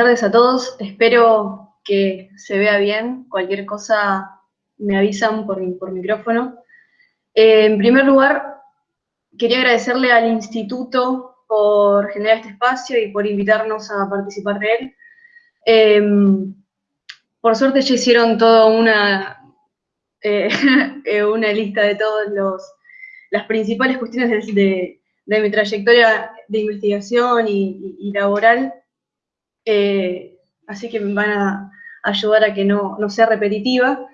buenas tardes a todos. Espero que se vea bien. Cualquier cosa me avisan por, micrófono. Eh, en primer lugar, quería agradecerle al instituto por generar este espacio y por invitarnos a participar de él. Em, por suerte ya hicieron toda una, eh, una lista de todas las principales cuestiones de, mi trayectoria de investigación y, laboral, eh, así que me van a ayudar a que no, sea repetitiva.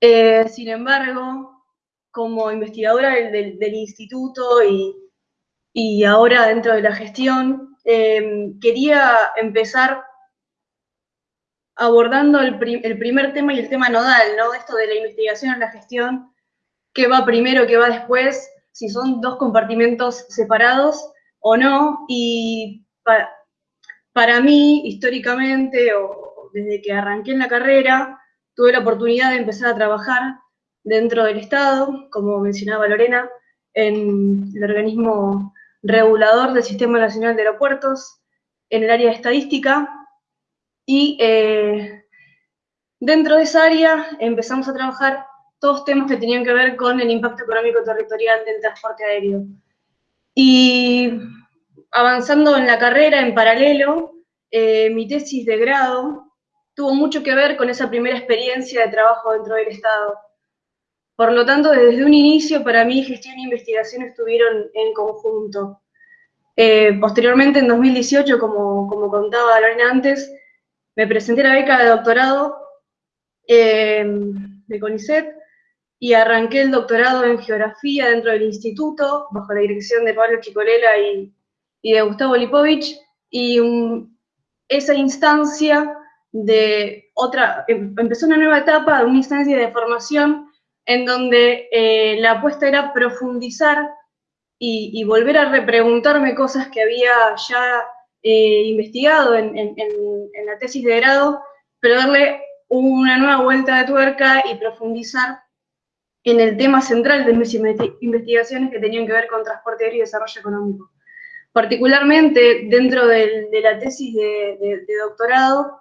Eh, sin embargo, como investigadora del, instituto y, y, ahora dentro de la gestión, quería empezar abordando el, primer tema y el tema nodal, ¿no? Esto de la investigación en la gestión, qué va primero, qué va después, si son dos compartimentos separados o no. Y para, mí, históricamente, o desde que arranqué en la carrera, tuve la oportunidad de empezar a trabajar dentro del Estado, como mencionaba Lorena, en el organismo regulador del Sistema Nacional de Aeropuertos, en el área de estadística, y eh, dentro de esa área empezamos a trabajar todos temas que tenían que ver con el impacto económico territorial del transporte aéreo. Y avanzando en la carrera en paralelo, eh, mi tesis de grado tuvo mucho que ver con esa primera experiencia de trabajo dentro del Estado. Por lo tanto, desde un inicio, para mí, gestión e investigación estuvieron en conjunto. Eh, posteriormente, en 2018, como, como contaba Lorena antes, me presenté a la beca de doctorado eh, de CONICET y arranqué el doctorado en geografía dentro del instituto, bajo la dirección de Pablo Chicolela y, de Gustavo Lipovich, y esa instancia de otra, em, empezó una nueva etapa, una instancia de formación en donde eh, la apuesta era profundizar y, volver a repreguntarme cosas que había ya eh, investigado en, la tesis de grado, pero darle una nueva vuelta de tuerca y profundizar en el tema central de mis investigaciones que tenían que ver con transporte aéreo y desarrollo económico. Particularmente dentro de la tesis de, doctorado,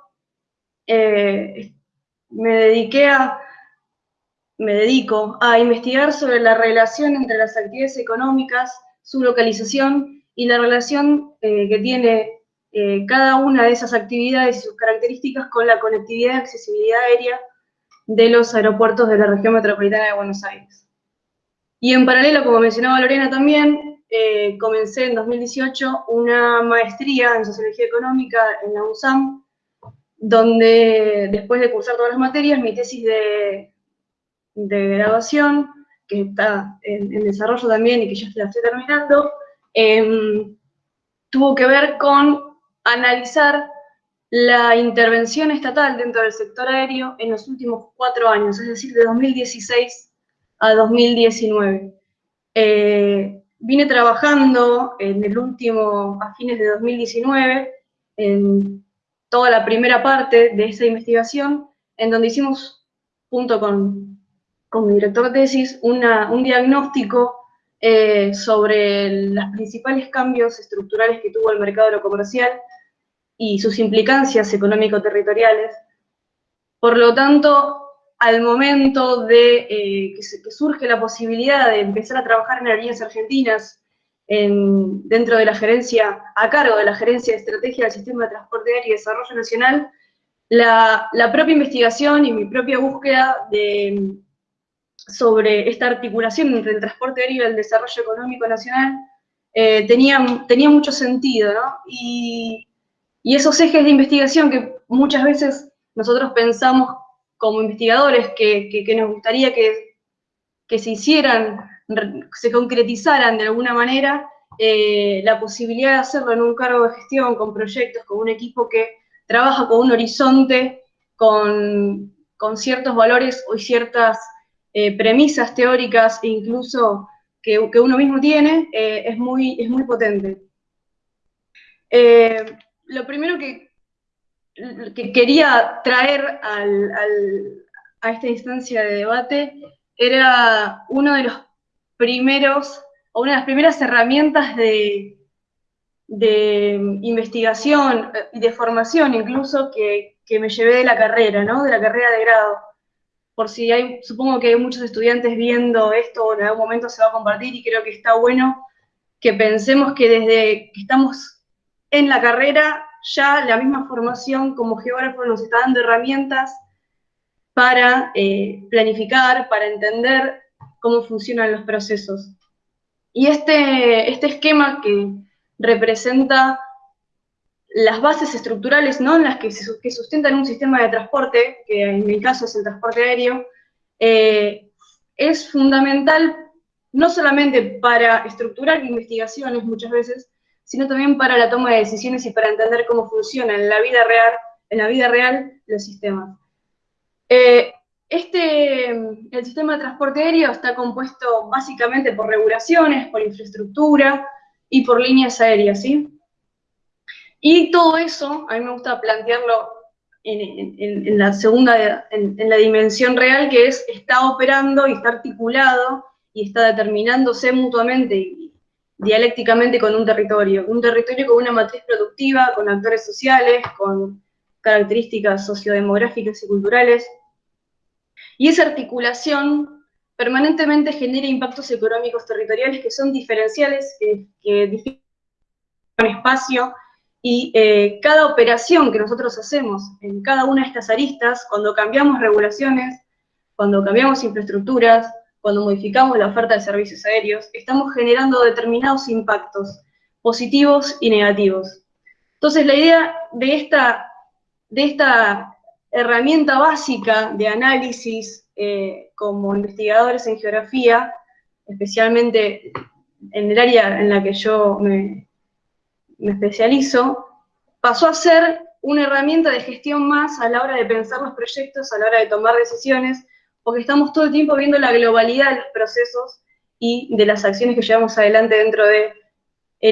eh, me dediqué a, me dedico a investigar sobre la relación entre las actividades económicas, su localización y la relación eh, que tiene eh, cada una de esas actividades y sus características con la conectividad y accesibilidad aérea de los aeropuertos de la región metropolitana de Buenos Aires. Y en paralelo, como mencionaba Lorena también, eh, comencé en 2018 una maestría en Sociología Económica en la USAM, donde después de cursar todas las materias, mi tesis de, de graduación, que está en, desarrollo también y que ya la estoy terminando, Em, tuvo que ver con analizar la intervención estatal dentro del sector aéreo en los últimos cuatro años, es decir, de 2016 a 2019. Eh, vine trabajando en el último, a fines de 2019, en toda la primera parte de esa investigación, en donde hicimos, junto con, con mi director de tesis, un diagnóstico eh, sobre los principales cambios estructurales que tuvo el mercado aerocomercial y sus implicancias económico-territoriales. Por lo tanto, al momento de eh, que, surge la posibilidad de empezar a trabajar en aerolíneas argentinas dentro de la gerencia, a cargo de la gerencia de estrategia del sistema de transporte aéreo y desarrollo nacional, la propia investigación y mi propia búsqueda de, sobre esta articulación entre el transporte aéreo y el desarrollo económico nacional eh, tenía, tenía mucho sentido, ¿no? Y, esos ejes de investigación que muchas veces nosotros pensamos como investigadores que, nos gustaría que, que, se hicieran, se concretizaran de alguna manera, eh, la posibilidad de hacerlo en un cargo de gestión, con proyectos, con un equipo que trabaja con un horizonte, con, con ciertos valores o ciertas eh, premisas teóricas incluso que, uno mismo tiene, eh, es, muy, es muy potente. Lo primero que, que quería traer a esta instancia de debate era uno de los primeros, o una de las primeras herramientas de, de investigación y de formación incluso que, que, me llevé de la carrera, ¿no? De la carrera de grado. Por si hay, supongo que hay muchos estudiantes viendo esto, en algún momento se va a compartir y creo que está bueno que pensemos que desde que estamos en la carrera, ya la misma formación como geógrafo nos está dando herramientas para eh, planificar, para entender cómo funcionan los procesos. Y este, este esquema que representa las bases estructurales ¿no? las que, se, sustentan un sistema de transporte, que en mi caso es el transporte aéreo, eh, es fundamental no solamente para estructurar investigaciones muchas veces, sino también para la toma de decisiones y para entender cómo funcionan en la vida real, en la vida real los sistemas. Eh, este, el sistema de transporte aéreo está compuesto básicamente por regulaciones, por infraestructura y por líneas aéreas, ¿sí? Y todo eso, a mí me gusta plantearlo en, la segunda, en, la dimensión real, que es, está operando y está articulado y está determinándose mutuamente dialécticamente con un territorio. Un territorio con una matriz productiva, con actores sociales, con características sociodemográficas y culturales. Y esa articulación permanentemente genera impactos económicos territoriales que son diferenciales, que, que espacio, y eh, cada operación que nosotros hacemos en cada una de estas aristas, cuando cambiamos regulaciones, cuando cambiamos infraestructuras, cuando modificamos la oferta de servicios aéreos, estamos generando determinados impactos positivos y negativos. Entonces, la idea de esta, de esta herramienta básica de análisis eh, como investigadores en geografía, especialmente en el área en la que yo me, me especializo, pasó a ser una herramienta de gestión más a la hora de pensar los proyectos, a la hora de tomar decisiones, porque estamos todo el tiempo viendo la globalidad de los procesos y de las acciones que llevamos adelante dentro de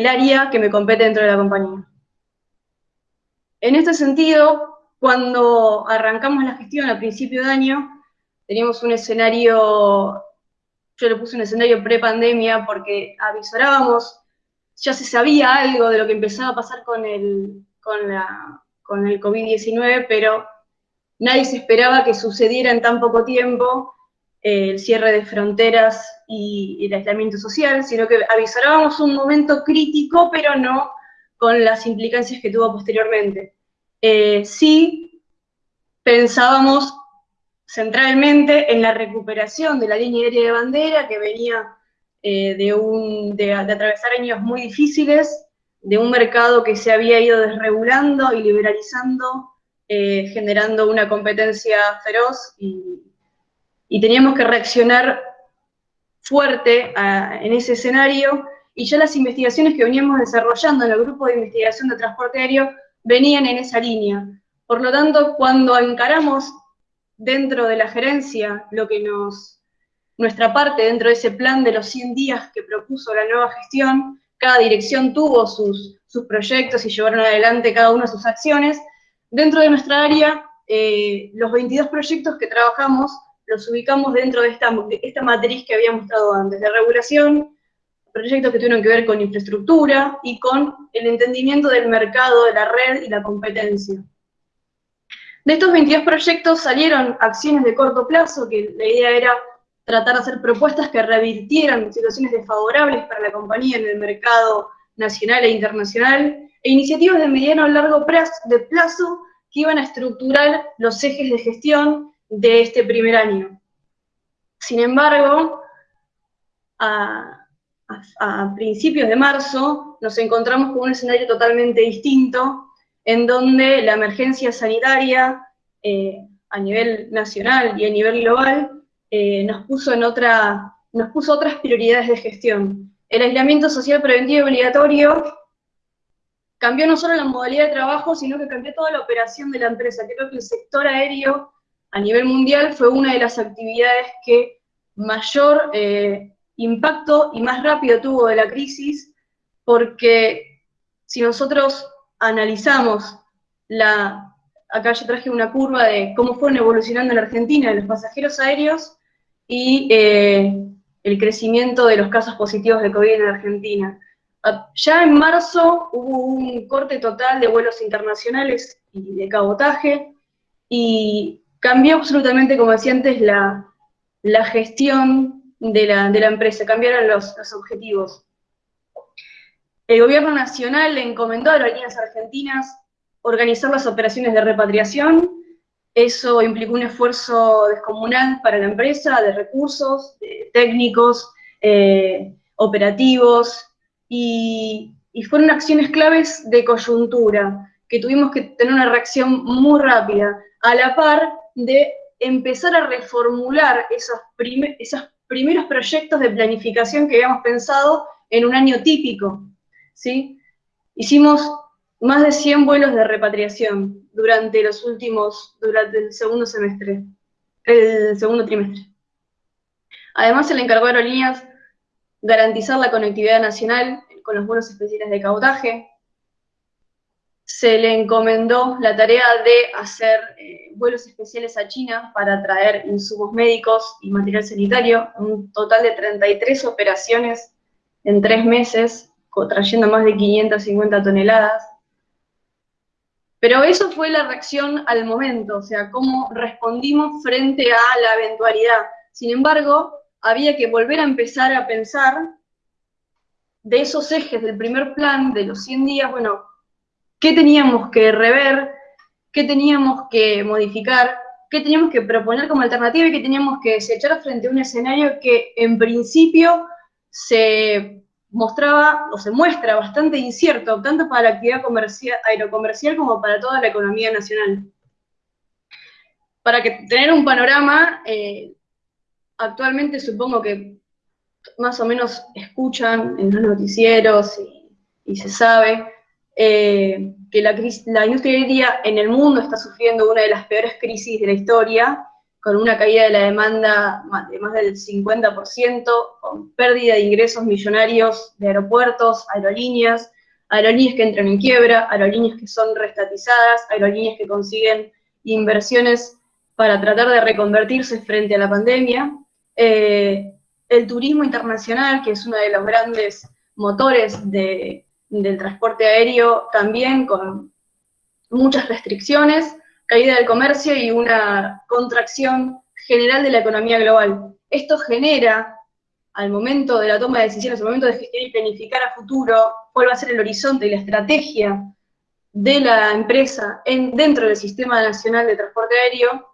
área que me compete dentro de la compañía. En este sentido, cuando arrancamos la gestión a principio de año, teníamos un escenario, yo le puse un escenario pre-pandemia porque avisorábamos ya se sabía algo de lo que empezaba a pasar con el, con con el COVID-19, pero nadie se esperaba que sucediera en tan poco tiempo eh, el cierre de fronteras y, el aislamiento social, sino que avisábamos un momento crítico, pero no con las implicancias que tuvo posteriormente. Eh, sí pensábamos centralmente en la recuperación de la línea aérea de bandera que venía eh, de, atravesar años muy difíciles, de un mercado que se había ido desregulando y liberalizando, eh, generando una competencia feroz y, teníamos que reaccionar fuerte en ese escenario y ya las investigaciones que veníamos desarrollando en el grupo de investigación de transporte aéreo venían en esa línea. Por lo tanto, cuando encaramos dentro de la gerencia lo que nos nuestra parte dentro de ese plan de los 100 días que propuso la nueva gestión. Cada dirección tuvo sus, sus proyectos y llevaron adelante cada una sus acciones. Dentro de nuestra área, eh, los 22 proyectos que trabajamos los ubicamos dentro de esta, de esta matriz que había mostrado antes, de regulación, proyectos que tuvieron que ver con infraestructura y con el entendimiento del mercado, de la red y la competencia. De estos 22 proyectos salieron acciones de corto plazo, que la idea era tratar de hacer propuestas que revirtieran situaciones desfavorables para la compañía en el mercado nacional e internacional, e iniciativas de mediano a largo plazo que iban a estructurar los ejes de gestión de este primer año. Sin embargo, a, principios de marzo nos encontramos con un escenario totalmente distinto, en donde la emergencia sanitaria eh, a nivel nacional y a nivel global eh, nos, puso en otra, nos puso otras prioridades de gestión. El aislamiento social preventivo y obligatorio cambió no solo la modalidad de trabajo, sino que cambió toda la operación de la empresa. Creo que el sector aéreo a nivel mundial fue una de las actividades que mayor eh, impacto y más rápido tuvo de la crisis, porque si nosotros analizamos la, acá yo traje una curva de cómo fueron evolucionando en Argentina los pasajeros aéreos, y eh, el crecimiento de los casos positivos de COVID en Argentina. Ya en marzo hubo un corte total de vuelos internacionales y de cabotaje, y cambió absolutamente, como decía antes, la, gestión de la, empresa, cambiaron los, objetivos. El gobierno nacional le encomendó a aerolíneas argentinas organizar las operaciones de repatriación, eso implicó un esfuerzo descomunal para la empresa, de recursos, técnicos, eh, operativos, y, fueron acciones claves de coyuntura, que tuvimos que tener una reacción muy rápida, a la par de empezar a reformular esos, esos primeros proyectos de planificación que habíamos pensado en un año típico. ¿sí? Hicimos más de 100 vuelos de repatriación durante los últimos, durante el segundo semestre, el segundo trimestre. Además, se le encargó a aerolíneas garantizar la conectividad nacional con los vuelos especiales de cabotaje. Se le encomendó la tarea de hacer eh, vuelos especiales a China para traer insumos médicos y material sanitario, un total de 33 operaciones en tres meses, trayendo más de 550 toneladas. Pero eso fue la reacción al momento, o sea, cómo respondimos frente a la eventualidad. Sin embargo, había que volver a empezar a pensar de esos ejes del primer plan, de los 100 días, bueno, ¿qué teníamos que rever? ¿Qué teníamos que modificar? ¿Qué teníamos que proponer como alternativa y qué teníamos que desechar frente a un escenario que en principio se mostraba o se muestra bastante incierto, tanto para la actividad comercial, aerocomercial como para toda la economía nacional? Para que tener un panorama, eh, actualmente supongo que más o menos escuchan en los noticieros y, se sabe eh, que la, la industria en el mundo está sufriendo una de las peores crisis de la historia, con una caída de la demanda de más del 50%, con pérdida de ingresos millonarios de aeropuertos, aerolíneas, aerolíneas que entran en quiebra, aerolíneas que son restatizadas, aerolíneas que consiguen inversiones para tratar de reconvertirse frente a la pandemia. Eh, el turismo internacional, que es uno de los grandes motores del transporte aéreo, también con muchas restricciones, caída del comercio y una contracción general de la economía global. Esto genera, al momento de la toma de decisiones, al momento de gestionar y planificar a futuro, cuál va a ser el horizonte y la estrategia de la empresa en, dentro del Sistema Nacional de Transporte Aéreo,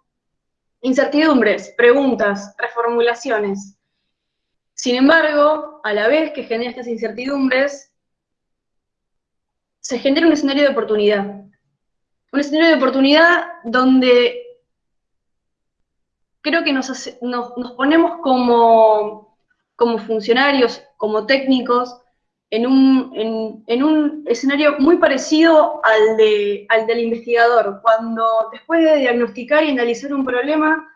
incertidumbres, preguntas, reformulaciones. Sin embargo, a la vez que genera estas incertidumbres, se genera un escenario de oportunidad. Un escenario de oportunidad donde creo que nos, ponemos como, funcionarios, como técnicos, en un, en, un, escenario muy parecido al, de, al del investigador, cuando después de diagnosticar y analizar un problema,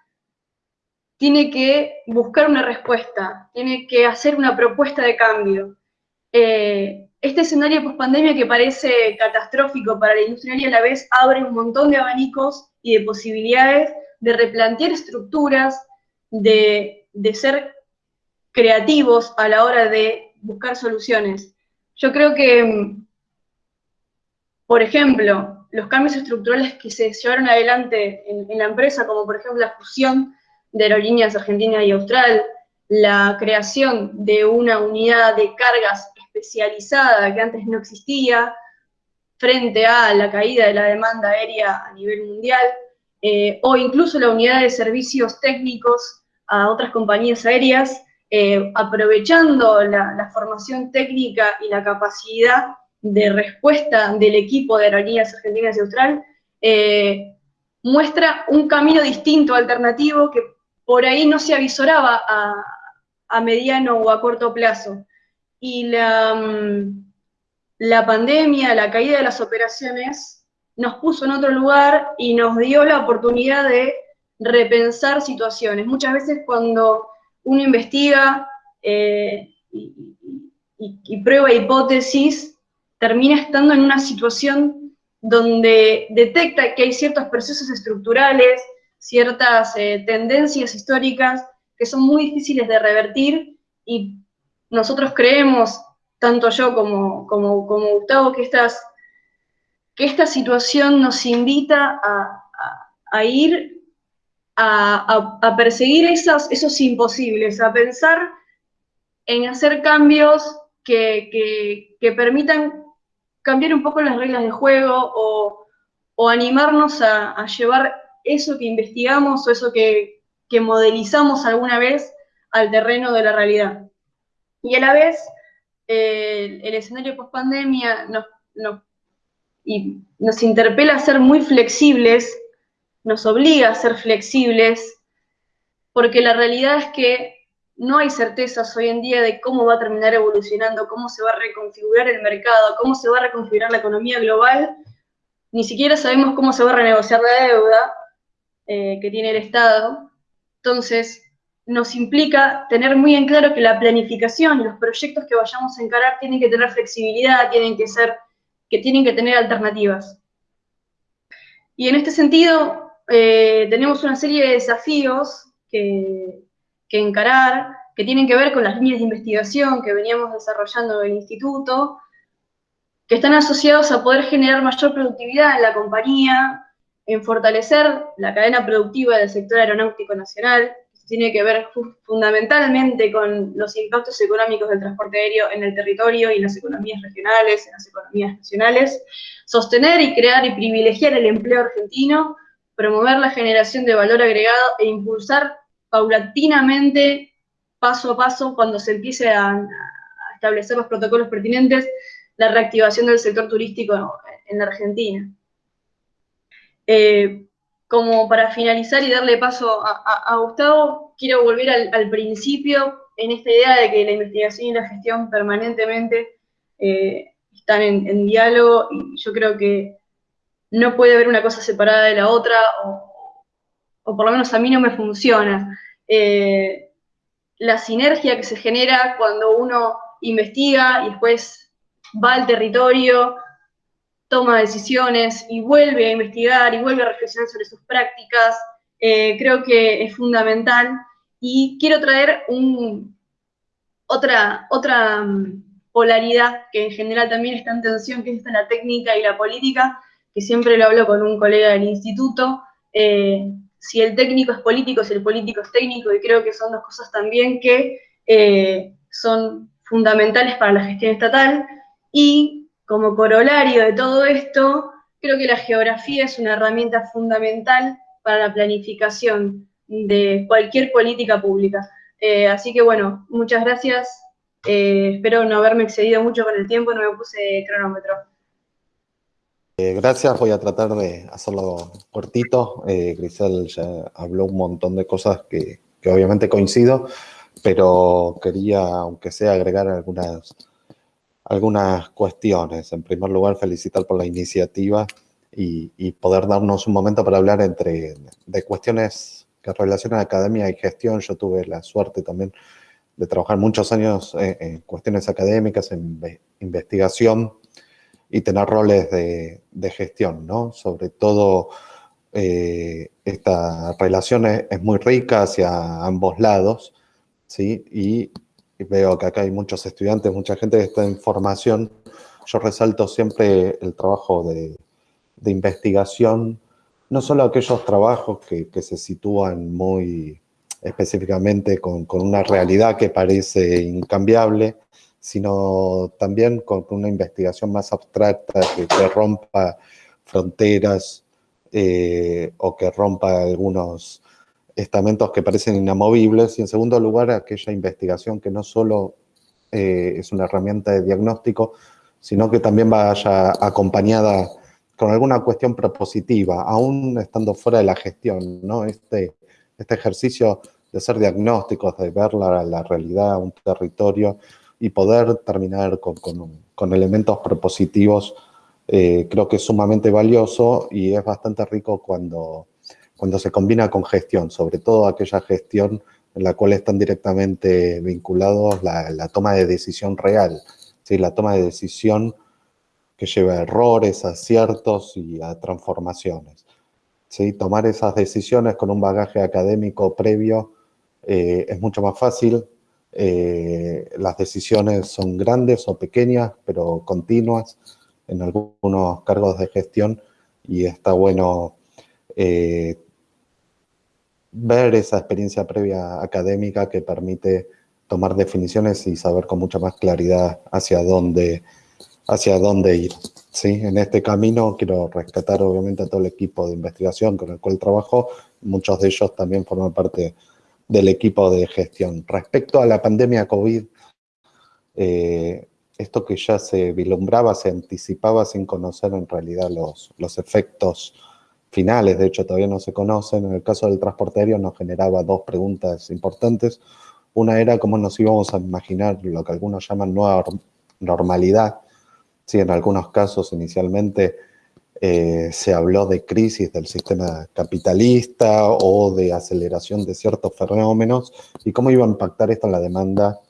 tiene que buscar una respuesta, tiene que hacer una propuesta de cambio. Eh, este escenario post-pandemia que parece catastrófico para la industria y a la vez abre un montón de abanicos y de posibilidades de replantear estructuras, de, de ser creativos a la hora de buscar soluciones. Yo creo que, por ejemplo, los cambios estructurales que se llevaron adelante en, en la empresa, como por ejemplo la fusión de Aerolíneas Argentina y Austral, la creación de una unidad de cargas especializada que antes no existía, frente a la caída de la demanda aérea a nivel mundial, eh, o incluso la unidad de servicios técnicos a otras compañías aéreas, eh, aprovechando la, formación técnica y la capacidad de respuesta del equipo de Aerolíneas Argentinas y Austral, eh, muestra un camino distinto, alternativo, que por ahí no se avisoraba a, mediano o a corto plazo. Y la, mm, la pandemia, la caída de las operaciones, nos puso en otro lugar y nos dio la oportunidad de repensar situaciones. Muchas veces cuando uno investiga eh, y, prueba hipótesis, termina estando en una situación donde detecta que hay ciertos procesos estructurales, ciertas eh, tendencias históricas que son muy difíciles de revertir y nosotros creemos tanto yo como, como, como Gustavo, que, estas, que esta situación nos invita a, ir a, perseguir esos, imposibles, a pensar en hacer cambios que, permitan cambiar un poco las reglas de juego o, animarnos a, llevar eso que investigamos o eso que, modelizamos alguna vez al terreno de la realidad. Y a la vez, eh, el escenario post-pandemia nos interpela a ser muy flexibles, nos obliga a ser flexibles, porque la realidad es que no hay certezas hoy en día de cómo va a terminar evolucionando, cómo se va a reconfigurar el mercado, cómo se va a reconfigurar la economía global. Ni siquiera sabemos cómo se va a renegociar la deuda eh, que tiene el Estado. Entonces, nos implica tener muy en claro que la planificación y los proyectos que vayamos a encarar tienen que tener flexibilidad, tienen que ser, que tienen que tener alternativas. Y en este sentido, eh, tenemos una serie de desafíos que, que encarar, que tienen que ver con las líneas de investigación que veníamos desarrollando en el instituto, que están asociados a poder generar mayor productividad en la compañía, en fortalecer la cadena productiva del sector aeronáutico nacional, tiene que ver fundamentalmente con los impactos económicos del transporte aéreo en el territorio y en las economías regionales, en las economías nacionales, sostener y crear y privilegiar el empleo argentino, promover la generación de valor agregado e impulsar paulatinamente, paso a paso, cuando se empiece a, establecer los protocolos pertinentes, la reactivación del sector turístico en la Argentina. Eh, como para finalizar y darle paso a, Gustavo, quiero volver al, principio en esta idea de que la investigación y la gestión permanentemente eh, están en, diálogo y yo creo que no puede haber una cosa separada de la otra o, por lo menos a mí no me funciona. Eh, la sinergia que se genera cuando uno investiga y después va al territorio, toma decisiones y vuelve a investigar y vuelve a reflexionar sobre sus prácticas, eh, creo que es fundamental. Y quiero traer otra, otra mm, polaridad que en general también está en tensión, que es la técnica y la política, que siempre lo hablo con un colega del instituto. Eh, si el técnico es político, si el político es técnico, y creo que son dos cosas también que eh, son fundamentales para la gestión estatal, y como corolario de todo esto, creo que la geografía es una herramienta fundamental para la planificación de cualquier política pública. Eh, así que bueno, muchas gracias. Espero no haberme excedido mucho con el tiempo, no me puse cronómetro. Eh, gracias, voy a tratar de hacerlo cortito. Eh, Grisel ya habló un montón de cosas que, obviamente coincido, pero quería, aunque sea, agregar algunas, algunas cuestiones. En primer lugar, felicitar por la iniciativa y, poder darnos un momento para hablar entre de cuestiones que relacionan academia y gestión. Yo tuve la suerte también de trabajar muchos años en cuestiones académicas, en investigación, y tener roles de, gestión, ¿no? Sobre todo eh, esta relación es, muy rica hacia ambos lados, ¿sí? Y, veo que acá hay muchos estudiantes, mucha gente que está en formación. Yo resalto siempre el trabajo de, investigación, no solo aquellos trabajos que, se sitúan muy específicamente con, con, una realidad que parece incambiable, sino también con una investigación más abstracta que, rompa fronteras eh, o que rompa algunos estamentos que parecen inamovibles. Y en segundo lugar, aquella investigación que no solo eh, es una herramienta de diagnóstico, sino que también vaya acompañada con alguna cuestión propositiva, aún estando fuera de la gestión, ¿no? Este, este ejercicio de hacer diagnósticos, de ver la, la realidad, un territorio, y poder terminar con, con, elementos propositivos eh, creo que es sumamente valioso y es bastante rico cuando, cuando se combina con gestión, sobre todo aquella gestión en la cual están directamente vinculados la, toma de decisión real, ¿sí? la toma de decisión que lleva a errores, aciertos y a transformaciones. ¿sí? Tomar esas decisiones con un bagaje académico previo eh, es mucho más fácil, eh, las decisiones son grandes o pequeñas, pero continuas en algunos cargos de gestión y está bueno eh, ver esa experiencia previa académica que permite tomar definiciones y saber con mucha más claridad hacia dónde, hacia dónde ir. ¿sí? En este camino quiero rescatar obviamente a todo el equipo de investigación con el cual trabajo, muchos de ellos también forman parte del equipo de gestión. Respecto a la pandemia COVID, eh, esto que ya se vislumbraba, se anticipaba sin conocer en realidad los, los efectos finales, de hecho todavía no se conocen. En el caso del transporte aéreo nos generaba dos preguntas importantes. Una era cómo nos íbamos a imaginar lo que algunos llaman nueva normalidad. Sí, en algunos casos inicialmente eh, se habló de crisis del sistema capitalista o de aceleración de ciertos fenómenos y cómo iba a impactar esto en la demanda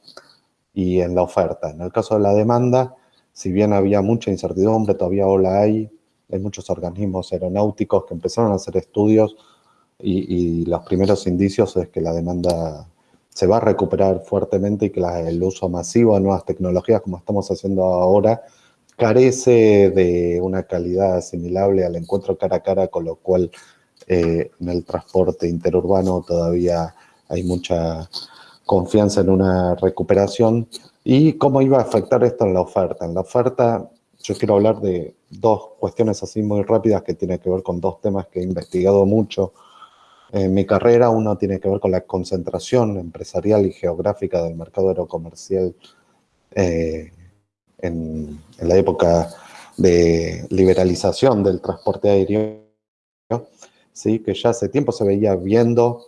y en la oferta. En el caso de la demanda, si bien había mucha incertidumbre, todavía la hay, hay muchos organismos aeronáuticos que empezaron a hacer estudios y, los primeros indicios es que la demanda se va a recuperar fuertemente y que el uso masivo de nuevas tecnologías como estamos haciendo ahora carece de una calidad asimilable al encuentro cara a cara, con lo cual eh, en el transporte interurbano todavía hay mucha confianza en una recuperación. ¿Y cómo iba a afectar esto en la oferta? En la oferta yo quiero hablar de dos cuestiones así muy rápidas que tienen que ver con dos temas que he investigado mucho en mi carrera. Uno tiene que ver con la concentración empresarial y geográfica del mercado aerocomercial eh, en, la época de liberalización del transporte aéreo, ¿sí? que ya hace tiempo se veía viendo,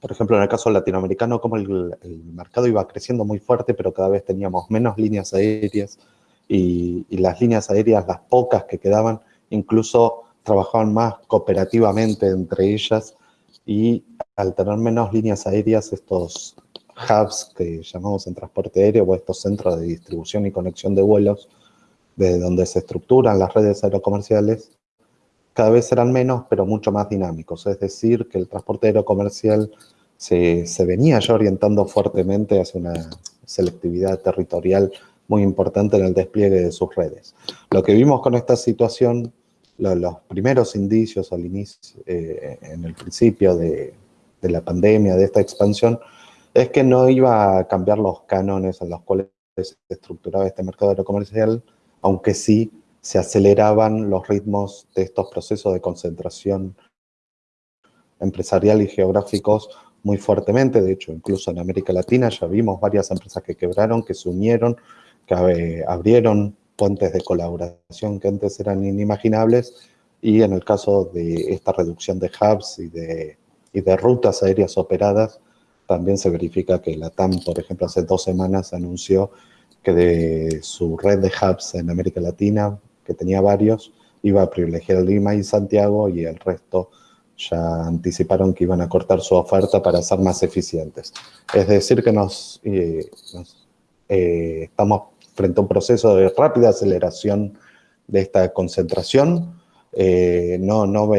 por ejemplo, en el caso latinoamericano, como el, mercado iba creciendo muy fuerte, pero cada vez teníamos menos líneas aéreas y las líneas aéreas, las pocas que quedaban, incluso trabajaban más cooperativamente entre ellas y al tener menos líneas aéreas, estos hubs que llamamos en transporte aéreo o estos centros de distribución y conexión de vuelos, de donde se estructuran las redes aerocomerciales, cada vez serán menos, pero mucho más dinámicos. Es decir, que el transporte aerocomercial se, se venía ya orientando fuertemente hacia una selectividad territorial muy importante en el despliegue de sus redes. Lo que vimos con esta situación, los primeros indicios al inicio, eh, en el principio de, de la pandemia, de esta expansión, es que no iba a cambiar los cánones en los cuales se estructuraba este mercado aerocomercial, aunque sí se aceleraban los ritmos de estos procesos de concentración empresarial y geográficos muy fuertemente. De hecho, incluso en América Latina ya vimos varias empresas que quebraron, que se unieron, que abrieron puentes de colaboración que antes eran inimaginables y en el caso de esta reducción de hubs y de rutas aéreas operadas, también se verifica que la TAM, por ejemplo, hace dos semanas anunció que de su red de hubs en América Latina, que tenía varios, iba a privilegiar Lima y Santiago y el resto ya anticiparon que iban a cortar su oferta para ser más eficientes. Es decir, que nos, eh, eh, estamos frente a un proceso de rápida aceleración de esta concentración. Eh, no, no,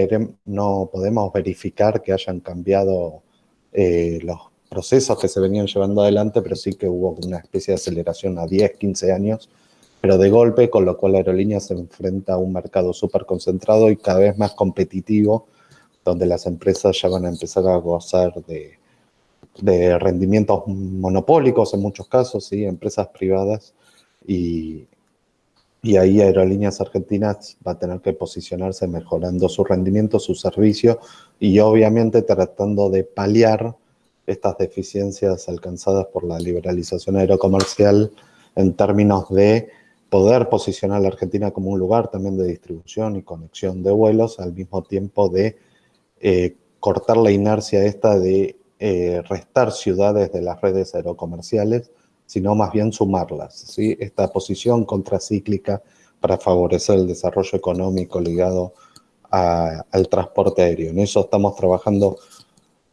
no podemos verificar que hayan cambiado los procesos que se venían llevando adelante, pero sí que hubo una especie de aceleración a 10, 15 años, pero de golpe, con lo cual la aerolínea se enfrenta a un mercado súper concentrado y cada vez más competitivo, donde las empresas ya van a empezar a gozar de, de rendimientos monopólicos en muchos casos, ¿sí? empresas privadas, y, y ahí Aerolíneas Argentinas va a tener que posicionarse mejorando su rendimiento, su servicio, y obviamente tratando de paliar estas deficiencias alcanzadas por la liberalización aerocomercial en términos de poder posicionar a la Argentina como un lugar también de distribución y conexión de vuelos, al mismo tiempo de eh, cortar la inercia esta de eh, restar ciudades de las redes aerocomerciales, sino más bien sumarlas. ¿sí? Esta posición contracíclica para favorecer el desarrollo económico ligado al transporte aéreo. En eso estamos trabajando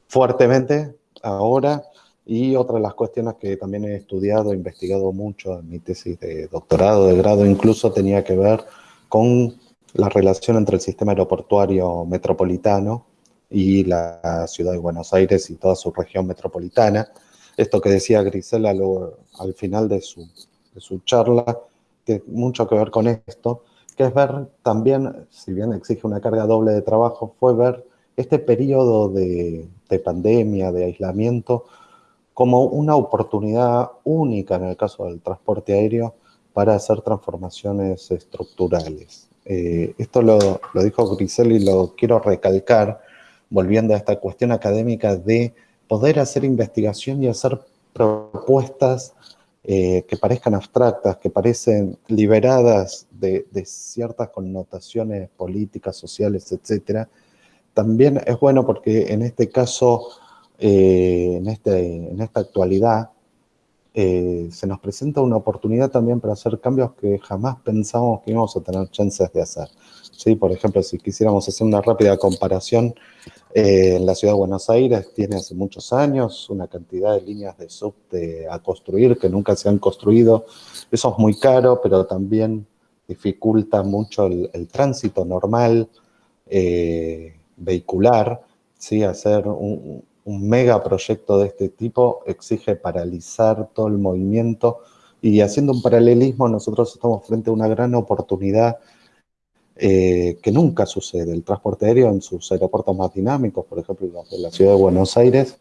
fuertemente ahora. Y otra de las cuestiones que también he estudiado, investigado mucho en mi tesis de doctorado, de grado, incluso tenía que ver con la relación entre el sistema aeroportuario metropolitano y la ciudad de Buenos Aires y toda su región metropolitana. esto que decía Grisela al final de su, de su charla, tiene mucho que ver con esto, que es ver también, si bien exige una carga doble de trabajo, fue ver este periodo de, de pandemia, de aislamiento, como una oportunidad única en el caso del transporte aéreo para hacer transformaciones estructurales. Eh, esto lo, lo, dijo Grisel y lo quiero recalcar, volviendo a esta cuestión académica de poder hacer investigación y hacer propuestas eh, que parezcan abstractas, que parecen liberadas de, de ciertas connotaciones políticas, sociales, etcétera, también es bueno porque en este caso eh, en, este, en esta actualidad, eh, se nos presenta una oportunidad también para hacer cambios que jamás pensamos que íbamos a tener chances de hacer. ¿Sí? Por ejemplo, si quisiéramos hacer una rápida comparación, eh, en la ciudad de Buenos Aires tiene hace muchos años una cantidad de líneas de subte a construir que nunca se han construido. Eso es muy caro, pero también dificulta mucho el tránsito normal vehicular, ¿sí? hacer un, megaproyecto de este tipo exige paralizar todo el movimiento y haciendo un paralelismo nosotros estamos frente a una gran oportunidad eh, que nunca sucede. El transporte aéreo en sus aeropuertos más dinámicos, por ejemplo, en la ciudad de Buenos Aires,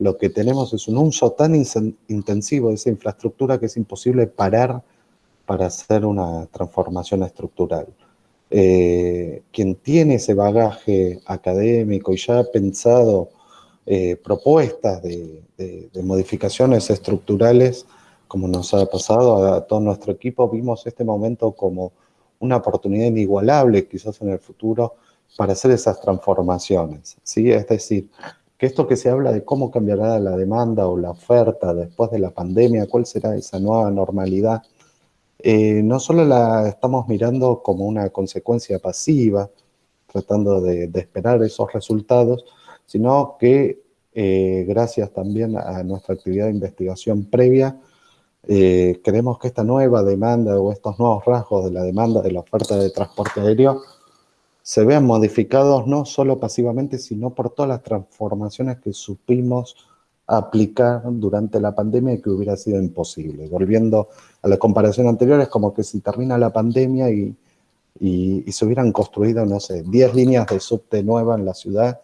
lo que tenemos es un uso tan intensivo de esa infraestructura que es imposible parar para hacer una transformación estructural. Eh, quien tiene ese bagaje académico y ya ha pensado eh, propuestas de, modificaciones estructurales, como nos ha pasado a, todo nuestro equipo, vimos este momento como una oportunidad inigualable quizás en el futuro para hacer esas transformaciones. ¿sí? Es decir, que esto que se habla de cómo cambiará la demanda o la oferta después de la pandemia, cuál será esa nueva normalidad, eh, no solo la estamos mirando como una consecuencia pasiva, tratando de esperar esos resultados, sino que eh, gracias también a nuestra actividad de investigación previa, eh, creemos que esta nueva demanda o estos nuevos rasgos de la demanda de la oferta de transporte aéreo se vean modificados no solo pasivamente, sino por todas las transformaciones que supimos aplicar durante la pandemia y que hubiera sido imposible. Volviendo a la comparación anterior, es como que si termina la pandemia y, y se hubieran construido, no sé, 10 líneas de subte nueva en la ciudad,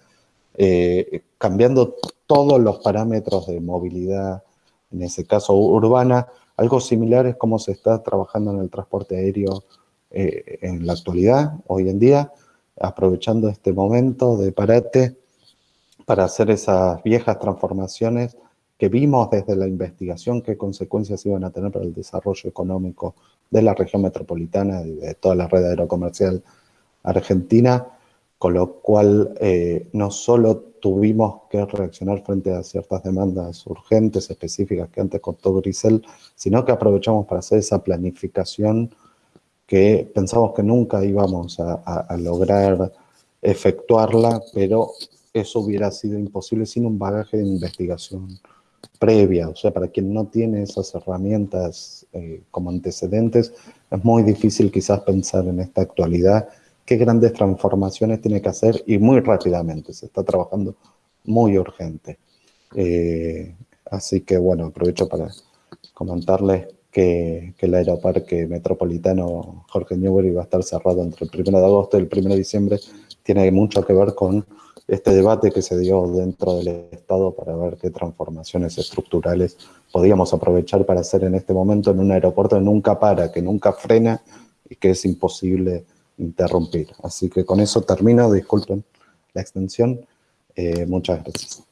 eh, cambiando todos los parámetros de movilidad, en ese caso urbana, algo similar es como se está trabajando en el transporte aéreo eh, en la actualidad, hoy en día, aprovechando este momento de parate para hacer esas viejas transformaciones que vimos desde la investigación qué consecuencias iban a tener para el desarrollo económico de la región metropolitana y de toda la red aerocomercial argentina, con lo cual eh, no solo tuvimos que reaccionar frente a ciertas demandas urgentes, específicas que antes contó Grisel, sino que aprovechamos para hacer esa planificación que pensamos que nunca íbamos a, lograr efectuarla, pero eso hubiera sido imposible sin un bagaje de investigación previa. O sea, para quien no tiene esas herramientas eh, como antecedentes, es muy difícil quizás pensar en esta actualidad qué grandes transformaciones tiene que hacer y muy rápidamente, se está trabajando muy urgente. Eh, así que bueno, aprovecho para comentarles que, el aeroparque metropolitano Jorge Newbery va a estar cerrado entre el 1 de agosto y el 1 de diciembre, tiene mucho que ver con este debate que se dio dentro del Estado para ver qué transformaciones estructurales podíamos aprovechar para hacer en este momento en un aeropuerto que nunca para, que nunca frena y que es imposible interrumpir. Así que con eso termino, disculpen la extensión. Eh, muchas gracias.